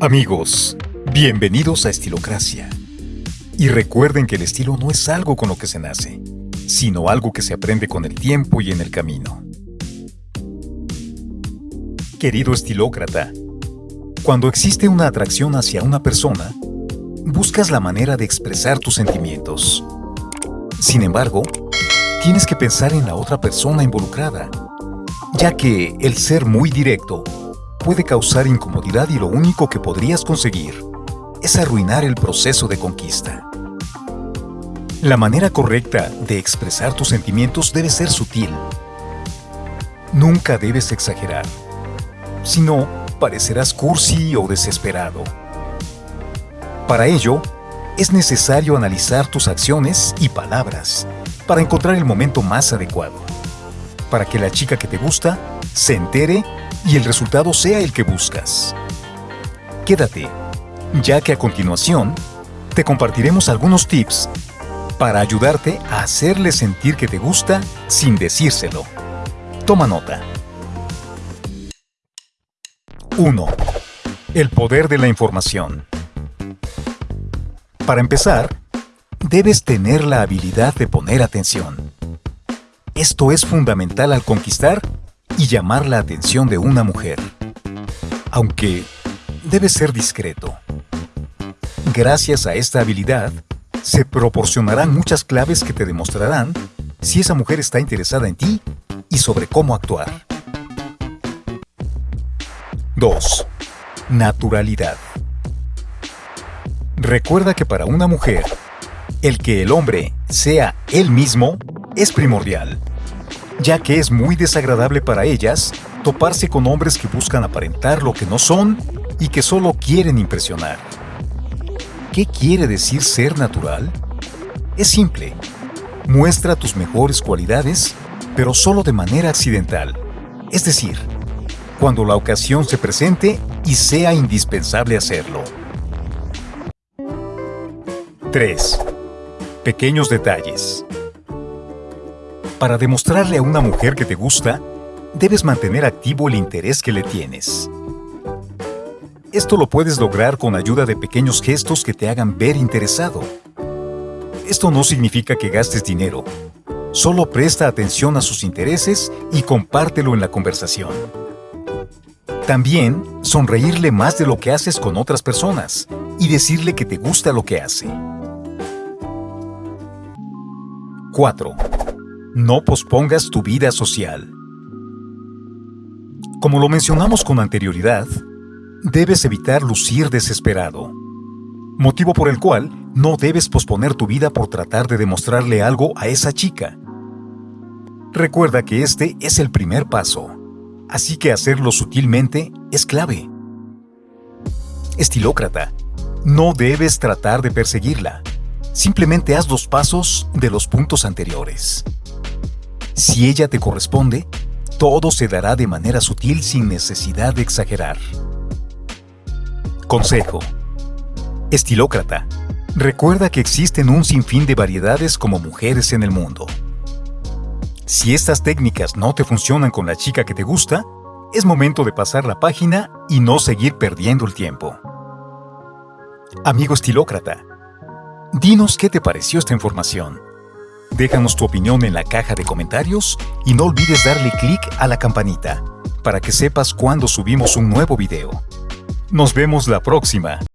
Amigos, bienvenidos a Estilocracia. Y recuerden que el estilo no es algo con lo que se nace, sino algo que se aprende con el tiempo y en el camino. Querido estilócrata, cuando existe una atracción hacia una persona, buscas la manera de expresar tus sentimientos. Sin embargo, tienes que pensar en la otra persona involucrada, ya que el ser muy directo puede causar incomodidad y lo único que podrías conseguir es arruinar el proceso de conquista. La manera correcta de expresar tus sentimientos debe ser sutil. Nunca debes exagerar, si no, parecerás cursi o desesperado. Para ello, es necesario analizar tus acciones y palabras para encontrar el momento más adecuado, para que la chica que te gusta se entere y el resultado sea el que buscas. Quédate, ya que a continuación te compartiremos algunos tips para ayudarte a hacerle sentir que te gusta sin decírselo. Toma nota. 1. El poder de la información. Para empezar, debes tener la habilidad de poner atención. Esto es fundamental al conquistar y llamar la atención de una mujer. Aunque debe ser discreto. Gracias a esta habilidad, se proporcionarán muchas claves que te demostrarán si esa mujer está interesada en ti y sobre cómo actuar. 2. Naturalidad. Recuerda que para una mujer, el que el hombre sea él mismo es primordial ya que es muy desagradable para ellas toparse con hombres que buscan aparentar lo que no son y que solo quieren impresionar. ¿Qué quiere decir ser natural? Es simple. Muestra tus mejores cualidades, pero solo de manera accidental. Es decir, cuando la ocasión se presente y sea indispensable hacerlo. 3. Pequeños detalles. Para demostrarle a una mujer que te gusta, debes mantener activo el interés que le tienes. Esto lo puedes lograr con ayuda de pequeños gestos que te hagan ver interesado. Esto no significa que gastes dinero. Solo presta atención a sus intereses y compártelo en la conversación. También sonreírle más de lo que haces con otras personas y decirle que te gusta lo que hace. 4. No pospongas tu vida social. Como lo mencionamos con anterioridad, debes evitar lucir desesperado, motivo por el cual no debes posponer tu vida por tratar de demostrarle algo a esa chica. Recuerda que este es el primer paso, así que hacerlo sutilmente es clave. Estilócrata, no debes tratar de perseguirla, simplemente haz dos pasos de los puntos anteriores. Si ella te corresponde, todo se dará de manera sutil sin necesidad de exagerar. Consejo. Estilócrata. Recuerda que existen un sinfín de variedades como mujeres en el mundo. Si estas técnicas no te funcionan con la chica que te gusta, es momento de pasar la página y no seguir perdiendo el tiempo. Amigo estilócrata, dinos qué te pareció esta información. Déjanos tu opinión en la caja de comentarios y no olvides darle clic a la campanita para que sepas cuando subimos un nuevo video. Nos vemos la próxima.